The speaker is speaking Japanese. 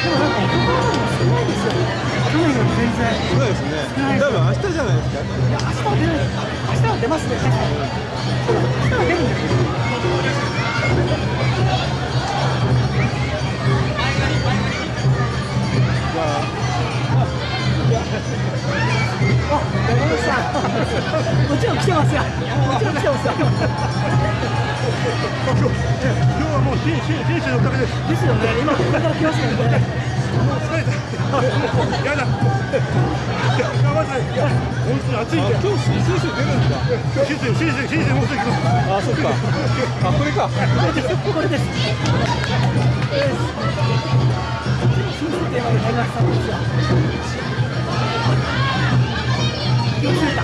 なんか男の子も少ない。ですよね去年より全然そうですね多分明日じゃない。ですか明日は出ない。明日は出ますねそうだ明日は出るんですよ、もちろん来てますよ。もちろん来てますよ。今日はもう新新新州のおかげです。ですよね。今これから来ますよね。もう疲れた。やだ。いや、まずい。いや、本当に暑いんで。今日新州出るんだ今日新州新州新州もうすぐ。あそっかあこれかこれです。これです。これです。新宿テーマで開幕したんですよ。気をつけた。